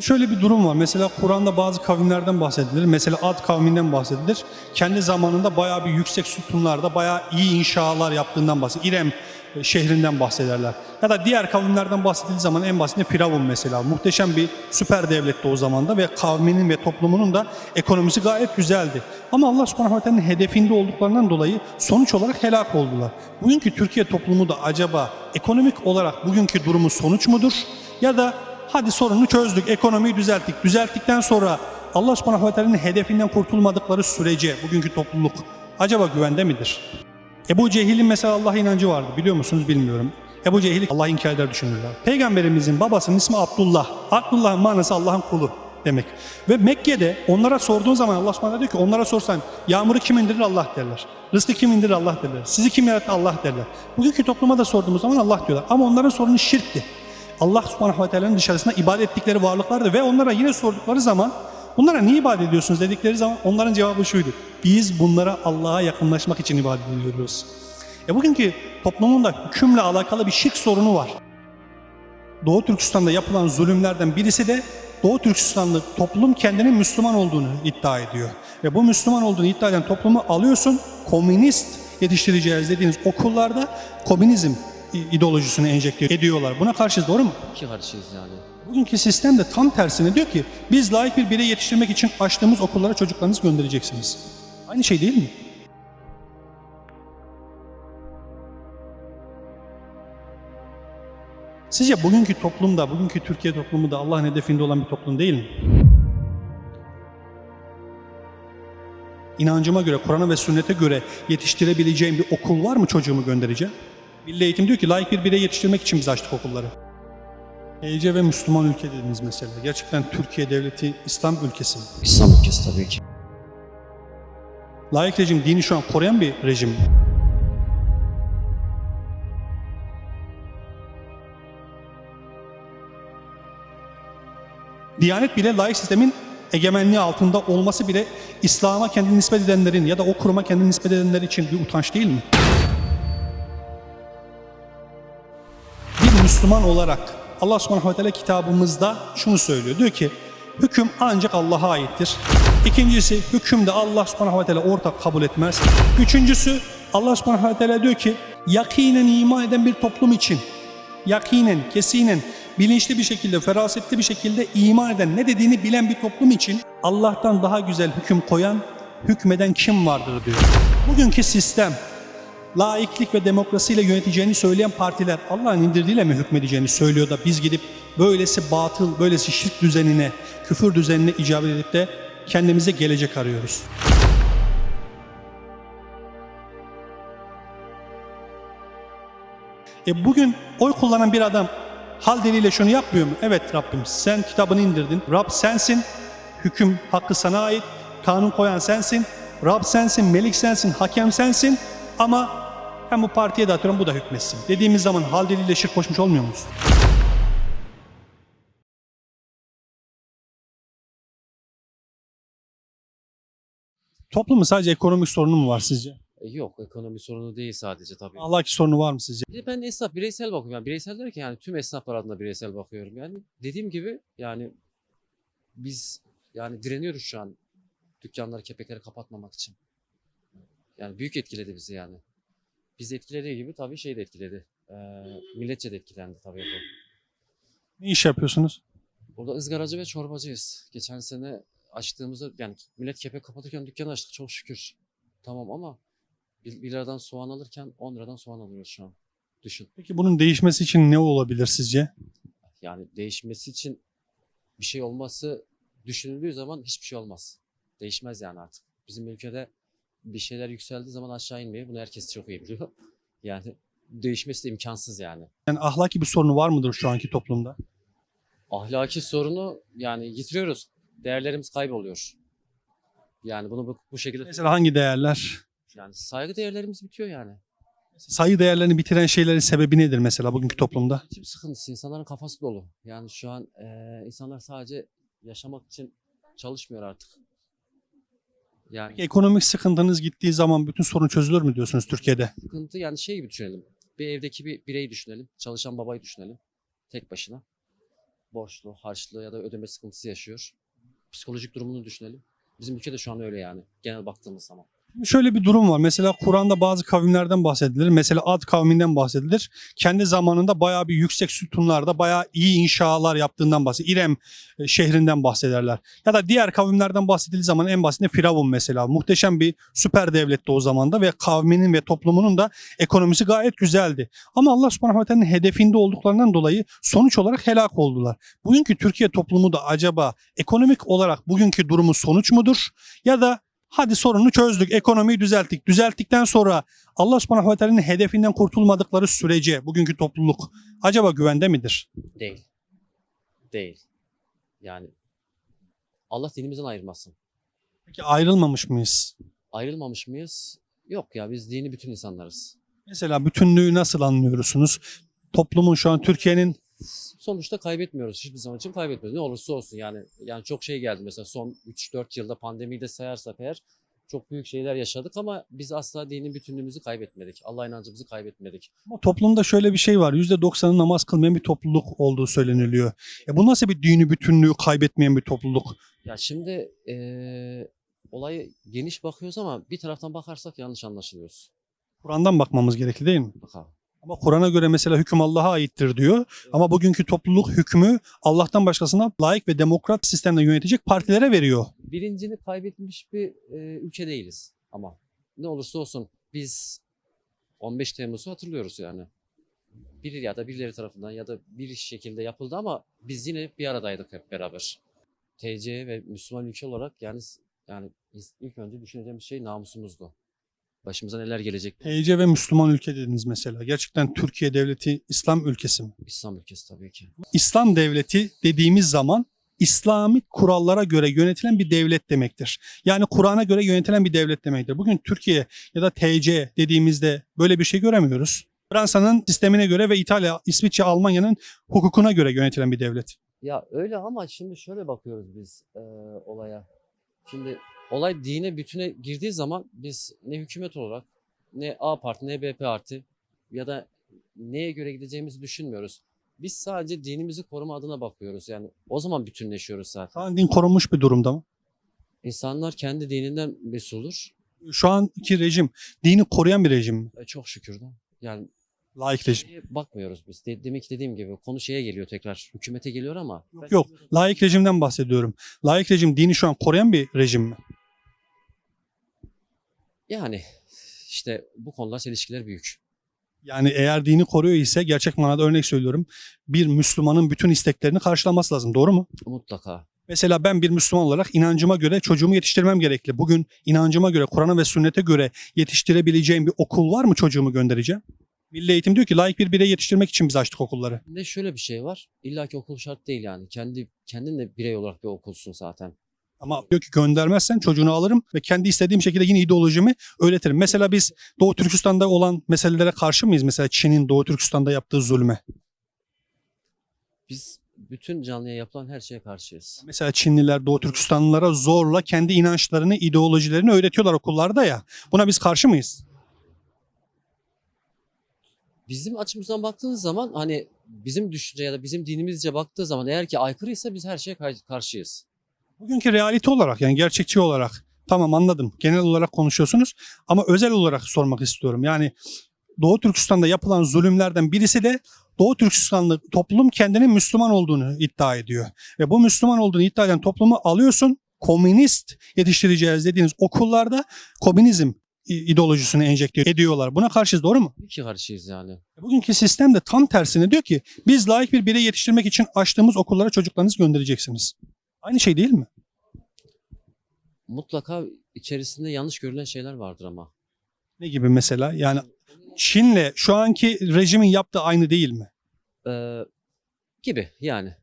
Şöyle bir durum var. Mesela Kur'an'da bazı kavimlerden bahsedilir. Mesela Ad kavminden bahsedilir. Kendi zamanında bayağı bir yüksek sütunlarda bayağı iyi inşalar yaptığından bahsedilir. İrem e, şehrinden bahsederler. Ya da diğer kavimlerden bahsedildiği zaman en basitinde Firavun mesela. Muhteşem bir süper devletti o zamanda ve kavminin ve toplumunun da ekonomisi gayet güzeldi. Ama Allah subhanahu teala'nın hedefinde olduklarından dolayı sonuç olarak helak oldular. Bugünkü Türkiye toplumu da acaba ekonomik olarak bugünkü durumu sonuç mudur? Ya da hadi sorunu çözdük, ekonomiyi düzelttik. Düzelttikten sonra Allah subhanahu ve teala'nın hedefinden kurtulmadıkları sürece bugünkü topluluk acaba güvende midir? Ebu Cehil'in mesela Allah inancı vardı biliyor musunuz bilmiyorum. Ebu Cehil Allah inkar eder düşünürler. Peygamberimizin babasının ismi Abdullah. Abdullah'ın manası Allah'ın kulu demek. Ve Mekke'de onlara sorduğun zaman Allah subhanahu diyor ki onlara sorsan yağmuru kim indirir Allah derler. Rızkı kim indirir Allah derler. Sizi kim yarattı Allah derler. Bugünkü topluma da sorduğumuz zaman Allah diyorlar. Ama onların sorunu şirkti. Allah subhanahu ve teala'nın dışarısında ibadet ettikleri varlıklardı ve onlara yine sordukları zaman bunlara niye ibadet ediyorsunuz dedikleri zaman onların cevabı şuydu. Biz bunlara Allah'a yakınlaşmak için ibadet ediyoruz. E bugünkü toplumun da hükümle alakalı bir şirk sorunu var. Doğu Türkistan'da yapılan zulümlerden birisi de Doğu Türkistanlı toplum kendinin Müslüman olduğunu iddia ediyor. Ve bu Müslüman olduğunu iddia eden toplumu alıyorsun, komünist yetiştireceğiz dediğiniz okullarda komünizm ideolojisini enjekte ediyorlar. Buna karşı doğru mu? İki karşıyız yani. Bugünkü sistem de tam tersine diyor ki biz layık bir birey yetiştirmek için açtığımız okullara çocuklarınızı göndereceksiniz. Aynı şey değil mi? Sizce bugünkü toplumda, bugünkü Türkiye toplumu da Allah'ın hedefinde olan bir toplum değil mi? İnancıma göre, Kur'an'a ve sünnete göre yetiştirebileceğim bir okul var mı çocuğumu göndereceğim? Milli Eğitim diyor ki layık bir birey yetiştirmek için biz açtık okulları. EYC ve Müslüman ülke dediniz mesela. Gerçekten Türkiye devleti İslam ülkesi mi? İslam ülkesi tabii ki. Layık rejim dini şu an koruyan bir rejim? Diyanet bile layık sistemin egemenliği altında olması bile İslam'a kendini nispet edenlerin ya da o kuruma kendini nispet edenler için bir utanç değil mi? Müslüman olarak Allah subhanahu ve teala kitabımızda şunu söylüyor. Diyor ki hüküm ancak Allah'a aittir. İkincisi hüküm de Allah subhanahu ve teala ortak kabul etmez. Üçüncüsü Allah subhanahu ve teala diyor ki yakinen iman eden bir toplum için yakinen, kesinen, bilinçli bir şekilde, ferasetli bir şekilde iman eden, ne dediğini bilen bir toplum için Allah'tan daha güzel hüküm koyan, hükmeden kim vardır diyor. Bugünkü sistem, laiklik ve demokrasiyle yöneteceğini söyleyen partiler Allah'ın indirdiğiyle mi hükmedeceğini söylüyor da biz gidip böylesi batıl, böylesi şirk düzenine, küfür düzenine icabet edip de kendimize gelecek arıyoruz. E bugün oy kullanan bir adam hal diliyle şunu yapmıyor mu? Evet Rabbim sen kitabını indirdin. Rab sensin. Hüküm hakkı sana ait. Kanun koyan sensin. Rab sensin, melik sensin, hakem sensin. Ama ben bu partiye de atıyorum bu da hükmetsin. Dediğimiz zaman hal diliyle şirk koşmuş olmuyor muyuz? Toplumun sadece ekonomik sorunu mu var sizce? E, yok ekonomi sorunu değil sadece tabii. Ahlaki sorunu var mı sizce? Bir de ben esnaf bireysel bakıyorum. Yani bireysel derken yani tüm esnaflar adına bireysel bakıyorum. Yani dediğim gibi yani biz yani direniyoruz şu an dükkanları, kepekleri kapatmamak için. Yani büyük etkiledi bizi yani. Bizi etkilediği gibi tabii şey de etkiledi. Ee, milletçe de etkilendi tabii bu. Ne iş yapıyorsunuz? Burada ızgaracı ve çorbacıyız. Geçen sene açtığımızda yani millet kepek kapatırken dükkanı açtık çok şükür. Tamam ama 1 liradan soğan alırken 10 liradan soğan alıyoruz şu an. Düşün. Peki bunun değişmesi için ne olabilir sizce? Yani değişmesi için bir şey olması düşünüldüğü zaman hiçbir şey olmaz. Değişmez yani artık. Bizim ülkede bir şeyler yükseldiği zaman aşağı inmiyor. Bunu herkes çok iyi biliyor. Yani değişmesi de imkansız yani. Yani ahlaki bir sorunu var mıdır şu anki toplumda? Ahlaki sorunu yani yitiriyoruz. Değerlerimiz kayboluyor. Yani bunu bu, bu şekilde Mesela hangi değerler? yani saygı değerlerimiz bitiyor yani. Sayı değerlerini bitiren şeylerin sebebi nedir mesela bugünkü toplumda? Geçim sıkıntısı, insanların kafası dolu. Yani şu an eee, insanlar sadece yaşamak için çalışmıyor artık. Yani Peki ekonomik sıkıntınız gittiği zaman bütün sorun çözülür mü diyorsunuz Türkiye'de? sıkıntı yani şey gibi düşünelim. Bir evdeki bir bireyi düşünelim. Çalışan babayı düşünelim. Tek başına. borçlu, harçlı ya da ödeme sıkıntısı yaşıyor. Psikolojik durumunu düşünelim. Bizim ülkede şu an öyle yani genel baktığımız zaman. Şöyle bir durum var. Mesela Kur'an'da bazı kavimlerden bahsedilir. Mesela Ad kavminden bahsedilir. Kendi zamanında bayağı bir yüksek sütunlarda bayağı iyi inşalar yaptığından bahsedilir. İrem e, şehrinden bahsederler. Ya da diğer kavimlerden bahsedildiği zaman en basitinde Firavun mesela. Muhteşem bir süper devletti o zamanda ve kavminin ve toplumunun da ekonomisi gayet güzeldi. Ama Allah subhanahu ve teala'nın hedefinde olduklarından dolayı sonuç olarak helak oldular. Bugünkü Türkiye toplumu da acaba ekonomik olarak bugünkü durumu sonuç mudur? Ya da hadi sorunu çözdük, ekonomiyi düzelttik. Düzelttikten sonra Allah subhanahu ve teala'nın hedefinden kurtulmadıkları sürece bugünkü topluluk acaba güvende midir? Değil. Değil. Yani Allah dinimizden ayırmasın. Peki ayrılmamış mıyız? Ayrılmamış mıyız? Yok ya biz dini bütün insanlarız. Mesela bütünlüğü nasıl anlıyorsunuz? Toplumun şu an Türkiye'nin Sonuçta kaybetmiyoruz. Hiçbir zaman için kaybetmiyoruz. Ne olursa olsun yani. Yani çok şey geldi mesela son 3-4 yılda pandemiyi de sayarsak eğer çok büyük şeyler yaşadık ama biz asla dinin bütünlüğümüzü kaybetmedik. Allah inancımızı kaybetmedik. Ama toplumda şöyle bir şey var. %90'ı namaz kılmayan bir topluluk olduğu söyleniliyor. E bu nasıl bir dini bütünlüğü kaybetmeyen bir topluluk? Ya şimdi eee olayı geniş bakıyoruz ama bir taraftan bakarsak yanlış anlaşılıyoruz. Kur'an'dan bakmamız gerekli değil mi? Bakalım. Ama Kur'an'a göre mesela hüküm Allah'a aittir diyor. Ama bugünkü topluluk hükmü Allah'tan başkasına layık ve demokrat sistemle yönetecek partilere veriyor. Bilincini kaybetmiş bir e, ülke değiliz ama ne olursa olsun biz 15 Temmuz'u hatırlıyoruz yani. Bir ya da birileri tarafından ya da bir şekilde yapıldı ama biz yine bir aradaydık hep beraber. TC ve Müslüman ülke olarak yani yani ilk önce düşüneceğimiz şey namusumuzdu. Başımıza neler gelecek? TC ve Müslüman ülke dediniz mesela. Gerçekten Türkiye devleti İslam ülkesi mi? İslam ülkesi tabii ki. İslam devleti dediğimiz zaman İslami kurallara göre yönetilen bir devlet demektir. Yani Kur'an'a göre yönetilen bir devlet demektir. Bugün Türkiye ya da TC dediğimizde böyle bir şey göremiyoruz. Fransa'nın sistemine göre ve İtalya, İsviçre, Almanya'nın hukukuna göre yönetilen bir devlet. Ya öyle ama şimdi şöyle bakıyoruz biz e, olaya. Şimdi olay dine bütüne girdiği zaman biz ne hükümet olarak ne A parti ne B parti ya da neye göre gideceğimizi düşünmüyoruz. Biz sadece dinimizi koruma adına bakıyoruz. Yani o zaman bütünleşiyoruz zaten. Şu an din korunmuş bir durumda mı? İnsanlar kendi dininden mesuldur. Şu anki rejim dini koruyan bir rejim mi? E, çok şükür de. Yani Laik rejim. şeye bakmıyoruz biz. De- demek ki dediğim gibi konu şeye geliyor tekrar. Hükümete geliyor ama. Yok yok. Laik rejimden bahsediyorum. Laik rejim dini şu an koruyan bir rejim mi? Yani işte bu konular çelişkiler büyük. Yani eğer dini koruyor ise gerçek manada örnek söylüyorum. Bir Müslümanın bütün isteklerini karşılaması lazım. Doğru mu? Mutlaka. Mesela ben bir Müslüman olarak inancıma göre çocuğumu yetiştirmem gerekli. Bugün inancıma göre, Kur'an'a ve sünnete göre yetiştirebileceğim bir okul var mı çocuğumu göndereceğim? Milli Eğitim diyor ki layık bir birey yetiştirmek için biz açtık okulları. De şöyle bir şey var. İlla ki okul şart değil yani. Kendi kendin de birey olarak bir okulsun zaten. Ama diyor ki göndermezsen çocuğunu alırım ve kendi istediğim şekilde yine ideolojimi öğretirim. Mesela biz Doğu Türkistan'da olan meselelere karşı mıyız? Mesela Çin'in Doğu Türkistan'da yaptığı zulme. Biz bütün canlıya yapılan her şeye karşıyız. Mesela Çinliler Doğu Türkistanlılara zorla kendi inançlarını, ideolojilerini öğretiyorlar okullarda ya. Buna biz karşı mıyız? Bizim açımızdan baktığınız zaman hani bizim düşünce ya da bizim dinimizce baktığı zaman eğer ki aykırıysa biz her şeye karşıyız. Bugünkü realite olarak yani gerçekçi olarak tamam anladım. Genel olarak konuşuyorsunuz ama özel olarak sormak istiyorum. Yani Doğu Türkistan'da yapılan zulümlerden birisi de Doğu Türkistanlı toplum kendinin Müslüman olduğunu iddia ediyor. Ve bu Müslüman olduğunu iddia eden toplumu alıyorsun komünist yetiştireceğiz dediğiniz okullarda komünizm ideolojisini enjekte ediyorlar. Buna karşıyız doğru mu? Tabii ki karşıyız yani. Bugünkü sistem de tam tersine diyor ki biz layık bir birey yetiştirmek için açtığımız okullara çocuklarınızı göndereceksiniz. Aynı şey değil mi? Mutlaka içerisinde yanlış görülen şeyler vardır ama. Ne gibi mesela? Yani Çin'le şu anki rejimin yaptığı aynı değil mi? Ee, gibi yani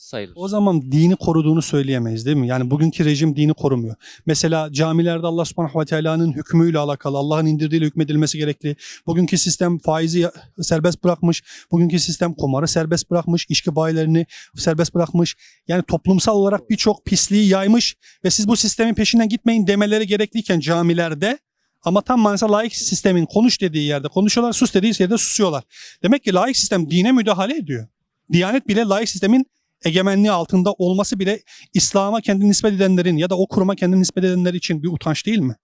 sayılır. O zaman dini koruduğunu söyleyemeyiz değil mi? Yani bugünkü rejim dini korumuyor. Mesela camilerde Allah subhanahu ve teala'nın hükmüyle alakalı, Allah'ın indirdiğiyle hükmedilmesi gerekli. Bugünkü sistem faizi serbest bırakmış. Bugünkü sistem kumarı serbest bırakmış. içki bayilerini serbest bırakmış. Yani toplumsal olarak birçok pisliği yaymış ve siz bu sistemin peşinden gitmeyin demeleri gerekliyken camilerde ama tam manasıyla laik sistemin konuş dediği yerde konuşuyorlar, sus dediği yerde susuyorlar. Demek ki laik sistem dine müdahale ediyor. Diyanet bile laik sistemin egemenliği altında olması bile İslam'a kendini nispet edenlerin ya da o kuruma kendini nispet edenler için bir utanç değil mi?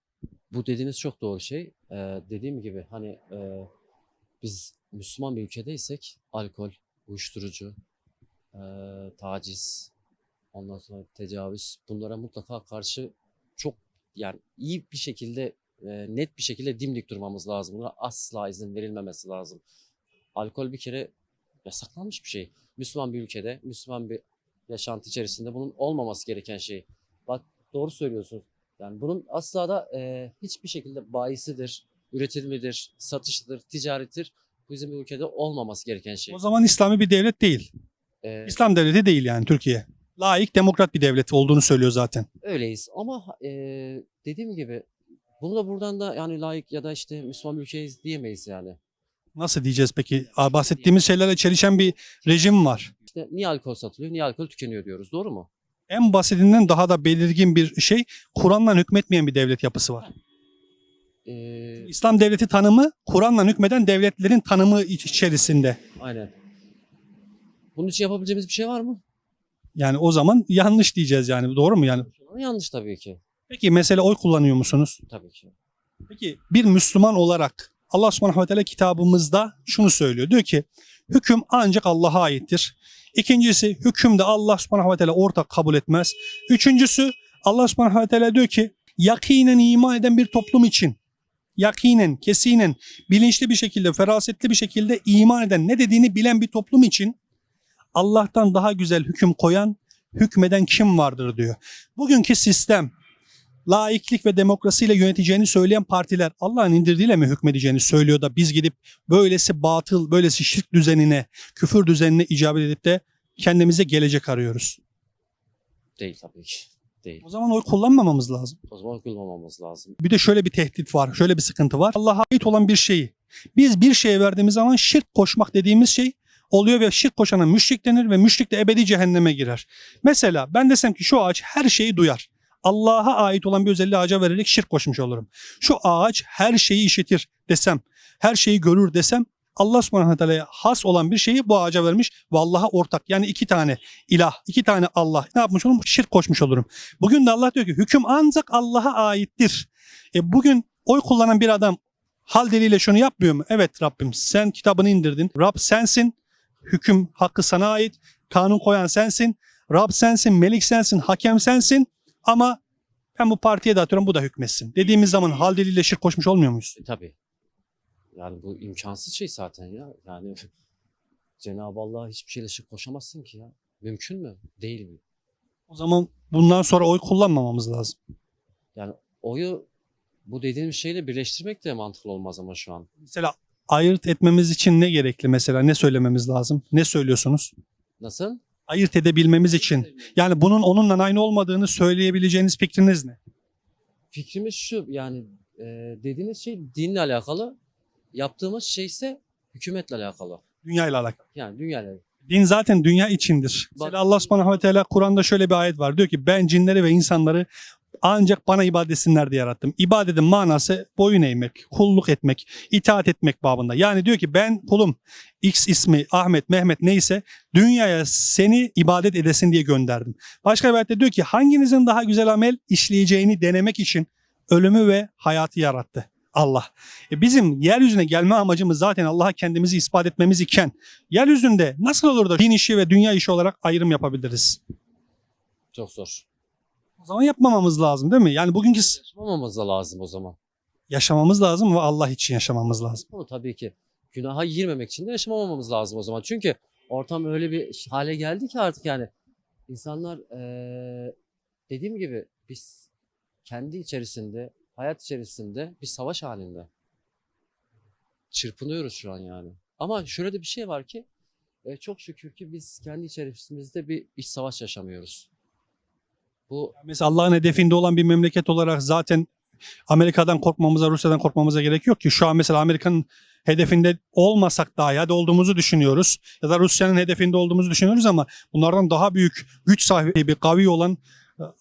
Bu dediğiniz çok doğru şey. Ee, dediğim gibi hani e, biz Müslüman bir ülkedeysek alkol, uyuşturucu, e, taciz, ondan sonra tecavüz bunlara mutlaka karşı çok yani iyi bir şekilde e, net bir şekilde dimdik durmamız lazım. Buna asla izin verilmemesi lazım. Alkol bir kere yasaklanmış bir şey. Müslüman bir ülkede, Müslüman bir yaşantı içerisinde bunun olmaması gereken şey. Bak doğru söylüyorsun. Yani bunun asla da e, hiçbir şekilde bayisidir, üretimidir, satışıdır, ticarettir. Bu bizim ülkede olmaması gereken şey. O zaman İslami bir devlet değil. E, İslam devleti değil yani Türkiye. Laik, demokrat bir devlet olduğunu söylüyor zaten. öyleyiz ama e, dediğim gibi bunu da buradan da yani layık ya da işte Müslüman bir ülkeyiz diyemeyiz yani. Nasıl diyeceğiz peki? Aa, Bahsettiğimiz şeylerle çelişen bir rejim var. İşte niye alkol satılıyor, niye alkol tükeniyor diyoruz. Doğru mu? En basitinden daha da belirgin bir şey Kur'an'la hükmetmeyen bir devlet yapısı var. E, İslam devleti tanımı Kur'an'la hükmeden devletlerin tanımı iç- içerisinde. aynen. Bunun için yapabileceğimiz bir şey var mı? Yani o zaman yanlış diyeceğiz yani. Doğru mu yani? Yanlış tabii ki. Peki mesela oy kullanıyor musunuz? Tabii ki. Peki bir Müslüman olarak Allah subhanahu ve teala kitabımızda şunu söylüyor. Diyor ki hüküm ancak Allah'a aittir. İkincisi hüküm de Allah subhanahu ve teala ortak kabul etmez. Üçüncüsü Allah subhanahu ve teala diyor ki yakinen iman eden bir toplum için yakinen, kesinen, bilinçli bir şekilde, ferasetli bir şekilde iman eden, ne dediğini bilen bir toplum için Allah'tan daha güzel hüküm koyan, hükmeden kim vardır diyor. Bugünkü sistem laiklik ve demokrasiyle yöneteceğini söyleyen partiler Allah'ın indirdiğiyle mi hükmedeceğini söylüyor da biz gidip böylesi batıl, böylesi şirk düzenine, küfür düzenine icabet edip de kendimize gelecek arıyoruz. Değil tabii ki. Değil. O zaman oy kullanmamamız lazım. O zaman kullanmamamız lazım. Bir de şöyle bir tehdit var, şöyle bir sıkıntı var. Allah'a ait olan bir şeyi biz bir şeye verdiğimiz zaman şirk koşmak dediğimiz şey oluyor ve şirk koşana müşrik denir ve müşrik de ebedi cehenneme girer. Mesela ben desem ki şu ağaç her şeyi duyar. Allah'a ait olan bir özelliği ağaca vererek şirk koşmuş olurum. Şu ağaç her şeyi işitir desem, her şeyi görür desem Allah subhanahu teala'ya has olan bir şeyi bu ağaca vermiş ve Allah'a ortak. Yani iki tane ilah, iki tane Allah. Ne yapmış olurum? Şirk koşmuş olurum. Bugün de Allah diyor ki hüküm ancak Allah'a aittir. E bugün oy kullanan bir adam hal diliyle şunu yapmıyor mu? Evet Rabbim sen kitabını indirdin. Rab sensin. Hüküm hakkı sana ait. Kanun koyan sensin. Rab sensin, melik sensin, hakem sensin. Ama ben bu partiye de atıyorum bu da hükmetsin. Dediğimiz zaman hal diliyle şirk koşmuş olmuyor muyuz? E, tabii. Yani bu imkansız şey zaten ya. Yani Cenab-ı Allah'a hiçbir şeyle şirk koşamazsın ki ya. Mümkün mü? Değil mi? O zaman bundan sonra oy kullanmamamız lazım. Yani oyu bu dediğim şeyle birleştirmek de mantıklı olmaz ama şu an. Mesela ayırt etmemiz için ne gerekli mesela? Ne söylememiz lazım? Ne söylüyorsunuz? Nasıl? Ayırt edebilmemiz için. Yani bunun onunla aynı olmadığını söyleyebileceğiniz fikriniz ne? Fikrimiz şu yani e, dediğiniz şey dinle alakalı. Yaptığımız şey ise hükümetle alakalı. Dünya ile alakalı. Yani dünyayla. Din zaten dünya içindir. Bak- Mesela Allah subhanahu ve teala Kur'an'da şöyle bir ayet var. Diyor ki ben cinleri ve insanları ancak bana ibadet diye yarattım. İbadetin manası boyun eğmek, kulluk etmek, itaat etmek babında. Yani diyor ki ben kulum X ismi Ahmet, Mehmet neyse dünyaya seni ibadet edesin diye gönderdim. Başka bir ayette diyor ki hanginizin daha güzel amel işleyeceğini denemek için ölümü ve hayatı yarattı. Allah. E bizim yeryüzüne gelme amacımız zaten Allah'a kendimizi ispat etmemiz iken yeryüzünde nasıl olur da din işi ve dünya işi olarak ayrım yapabiliriz? Çok zor. O zaman yapmamamız lazım değil mi? Yani bugünkü s- Yaşamamamız da lazım o zaman. yaşamamız lazım ve Allah için yaşamamız lazım. Ama tabii ki günaha girmemek için de yaşamamamız lazım o zaman. Çünkü ortam öyle bir hale geldi ki artık yani insanlar eee, dediğim gibi biz kendi içerisinde, hayat içerisinde bir savaş halinde. Çırpınıyoruz şu an yani. Ama şöyle de bir şey var ki e, çok şükür ki biz kendi içerimizde bir iç savaş yaşamıyoruz. Bu Mesela Allah'ın hedefinde olan bir memleket olarak zaten Amerika'dan korkmamıza, Rusya'dan korkmamıza gerek yok ki. Şu an mesela Amerika'nın hedefinde olmasak dahi hadi olduğumuzu düşünüyoruz. Ya da Rusya'nın hedefinde olduğumuzu düşünüyoruz ama bunlardan daha büyük güç sahibi, kavi olan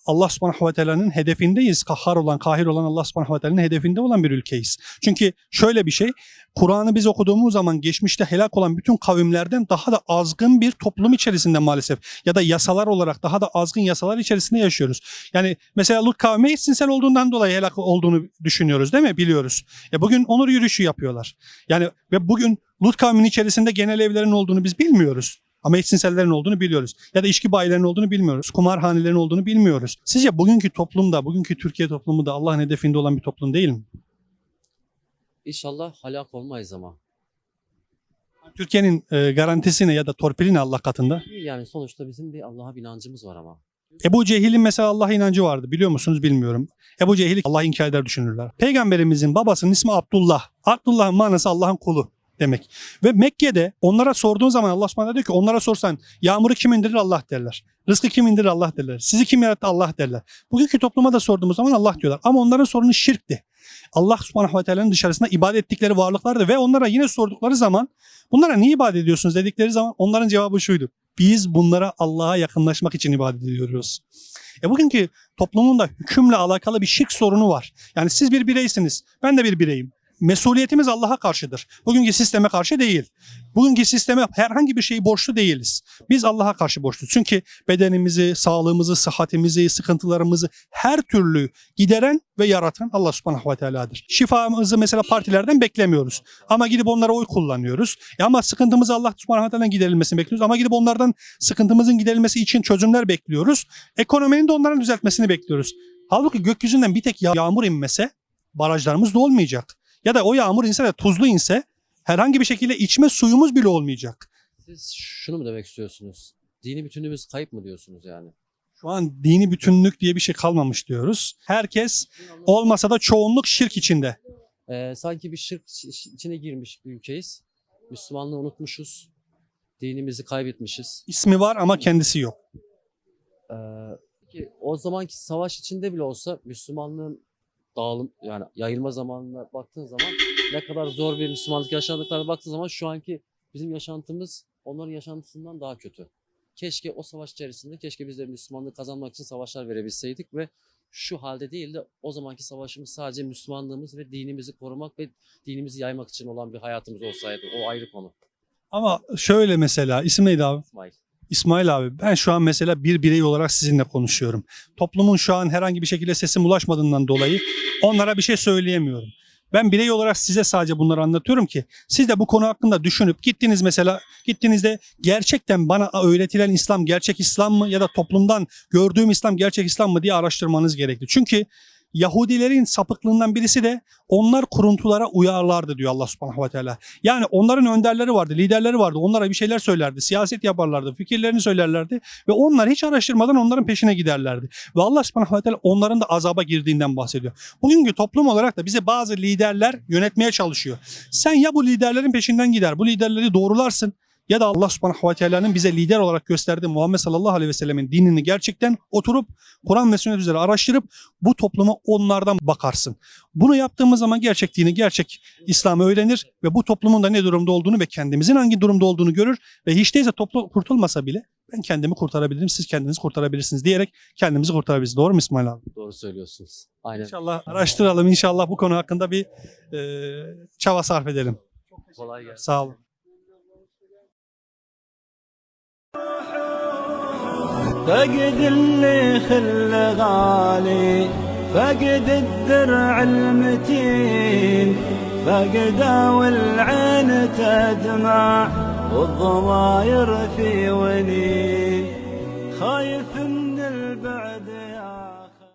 Allah subhanahu ve teala'nın hedefindeyiz. Kahhar olan, kahir olan Allah subhanahu ve teala'nın hedefinde olan bir ülkeyiz. Çünkü şöyle bir şey, Kur'an'ı biz okuduğumuz zaman geçmişte helak olan bütün kavimlerden daha da azgın bir toplum içerisinde maalesef ya da yasalar olarak daha da azgın yasalar içerisinde yaşıyoruz. Yani mesela Lut kavmi eşcinsel olduğundan dolayı helak olduğunu düşünüyoruz değil mi? Biliyoruz. E bugün onur yürüyüşü yapıyorlar. Yani ve bugün Lut kavminin içerisinde genel evlerin olduğunu biz bilmiyoruz. Ama eşcinsellerin olduğunu biliyoruz. Ya da içki bayilerinin olduğunu bilmiyoruz. Kumarhanelerin olduğunu bilmiyoruz. Sizce bugünkü toplumda, bugünkü Türkiye toplumu da Allah'ın hedefinde olan bir toplum değil mi? İnşallah halak olmayız ama. Türkiye'nin e, garantisine ya da torpiline Allah katında. Yani sonuçta bizim bir Allah'a bir inancımız var ama. Ebu Cehil'in mesela Allah'a inancı vardı. Biliyor musunuz bilmiyorum. Ebu Cehil'i Allah inkar eder düşünürler. Peygamberimizin babasının ismi Abdullah. Abdullah'ın manası Allah'ın kulu demek. Ve Mekke'de onlara sorduğun zaman Allah subhanahu diyor ki onlara sorsan yağmuru kim indirir Allah derler. Rızkı kim indirir Allah derler. Sizi kim yarattı Allah derler. Bugünkü topluma da sorduğumuz zaman Allah diyorlar. Ama onların sorunu şirkti. Allah subhanahu ve teala'nın dışarısında ibadet ettikleri varlıklardı ve onlara yine sordukları zaman bunlara niye ibadet ediyorsunuz dedikleri zaman onların cevabı şuydu. Biz bunlara Allah'a yakınlaşmak için ibadet ediyoruz. E bugünkü toplumun da hükümle alakalı bir şirk sorunu var. Yani siz bir bireysiniz. Ben de bir bireyim. Mesuliyetimiz Allah'a karşıdır. Bugünkü sisteme karşı değil. Bugünkü sisteme herhangi bir şeyi borçlu değiliz. Biz Allah'a karşı borçluyuz. Çünkü bedenimizi, sağlığımızı, sıhhatimizi, sıkıntılarımızı her türlü gideren ve yaratan Allah subhanahu ve teala'dır. Şifamızı mesela partilerden beklemiyoruz. Ama gidip onlara oy kullanıyoruz. E ama sıkıntımızı Allah subhanahu ve teala'dan giderilmesini bekliyoruz. Ama gidip onlardan sıkıntımızın giderilmesi için çözümler bekliyoruz. Ekonominin de onların düzeltmesini bekliyoruz. Halbuki gökyüzünden bir tek yağ- yağmur inmese barajlarımız da olmayacak. Ya da o yağmur inse de tuzlu inse herhangi bir şekilde içme suyumuz bile olmayacak. Siz şunu mu demek istiyorsunuz? Dini bütünlüğümüz kayıp mı diyorsunuz yani? Şu an dini bütünlük diye bir şey kalmamış diyoruz. Herkes olmasa da çoğunluk şirk içinde. Ee, sanki bir şirk iç- içine girmiş bir ülkeyiz. Müslümanlığı unutmuşuz. Dinimizi kaybetmişiz. İsmi var ama kendisi yok. Ee, o zamanki savaş içinde bile olsa Müslümanlığın dağılım yani yayılma zamanına baktığın zaman ne kadar zor bir Müslümanlık yaşadıklarına baktığın zaman şu anki bizim yaşantımız onların yaşantısından daha kötü. Keşke o savaş içerisinde keşke biz de Müslümanlığı kazanmak için savaşlar verebilseydik ve şu halde değil de o zamanki savaşımız sadece Müslümanlığımız ve dinimizi korumak ve dinimizi yaymak için olan bir hayatımız olsaydı. O ayrı konu. Ama şöyle mesela isim neydi abi? İsmail. İsmail abi ben şu an mesela bir birey olarak sizinle konuşuyorum. Toplumun şu an herhangi bir şekilde sesim ulaşmadığından dolayı onlara bir şey söyleyemiyorum. Ben birey olarak size sadece bunları anlatıyorum ki siz de bu konu hakkında düşünüp gittiniz mesela gittiğinizde gerçekten bana öğretilen İslam gerçek İslam mı ya da toplumdan gördüğüm İslam gerçek İslam mı diye araştırmanız gerekli. Çünkü Yahudilerin sapıklığından birisi de onlar kuruntulara uyarlardı diyor Allah subhanahu ve teala. Yani onların önderleri vardı, liderleri vardı. Onlara bir şeyler söylerdi, siyaset yaparlardı, fikirlerini söylerlerdi ve onlar hiç araştırmadan onların peşine giderlerdi. Ve Allah subhanahu ve teala onların da azaba girdiğinden bahsediyor. Bugünkü toplum olarak da bize bazı liderler yönetmeye çalışıyor. Sen ya bu liderlerin peşinden gider, bu liderleri doğrularsın ya da Allah subhanahu ve teala'nın bize lider olarak gösterdiği Muhammed sallallahu aleyhi ve sellemin dinini gerçekten oturup Kur'an ve sünnet üzere araştırıp bu topluma onlardan bakarsın. Bunu yaptığımız zaman gerçek dini, gerçek İslam'ı öğrenir ve bu toplumun da ne durumda olduğunu ve kendimizin hangi durumda olduğunu görür ve hiç değilse toplum kurtulmasa bile ben kendimi kurtarabilirim, siz kendinizi kurtarabilirsiniz diyerek kendimizi kurtarabiliriz. Doğru mu İsmail abi? Doğru söylüyorsunuz. Aynen. İnşallah araştıralım, inşallah bu konu hakkında bir e, çaba sarf edelim. Kolay gelsin. Sağ olun. فقد اللي خل غالي فقد الدرع المتين فقد والعين تدمع والضماير في ونين. خايف